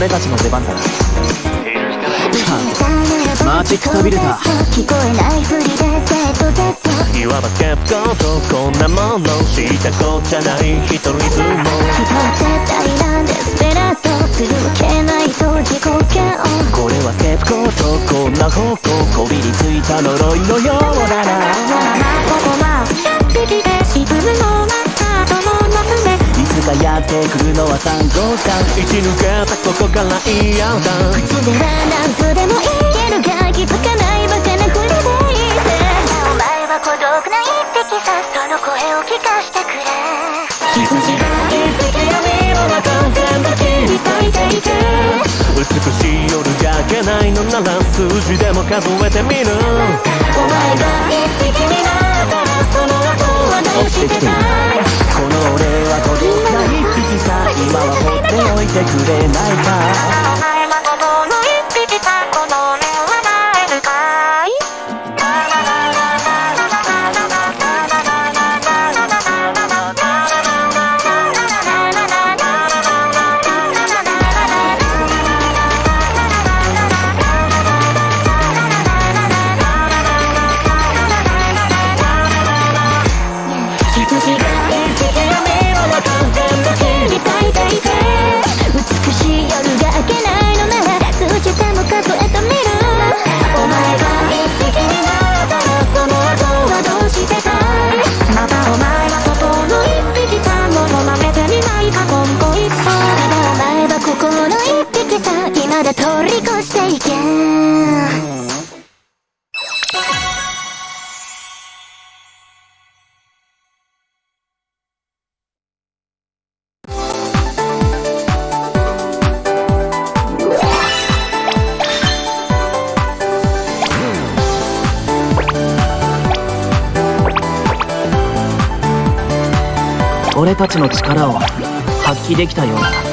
俺たちの出番だマジックタビルタ聞こえないふりで ZZ いわばスケープゴートこんなもの知ったこっちゃない一人相撲人は絶対なんでスペラートするわけないと自己嫌悪これはスケープゴートこんな方向こびりついた呪いのようだな。つかやってくるのは三号さん生き抜けたここから嫌だ口では何とでも言えるが気づかないバカなふりでいいぜお前は孤独な一匹さその声を聞かしてくれ羊が一匹闇の中全部切り裂いていて美しい夜が明けないのなら数字でも数えてみる。てくれないか。お前はこの一匹さこの目はないのかい羊が俺たちの力を発揮できたようだ。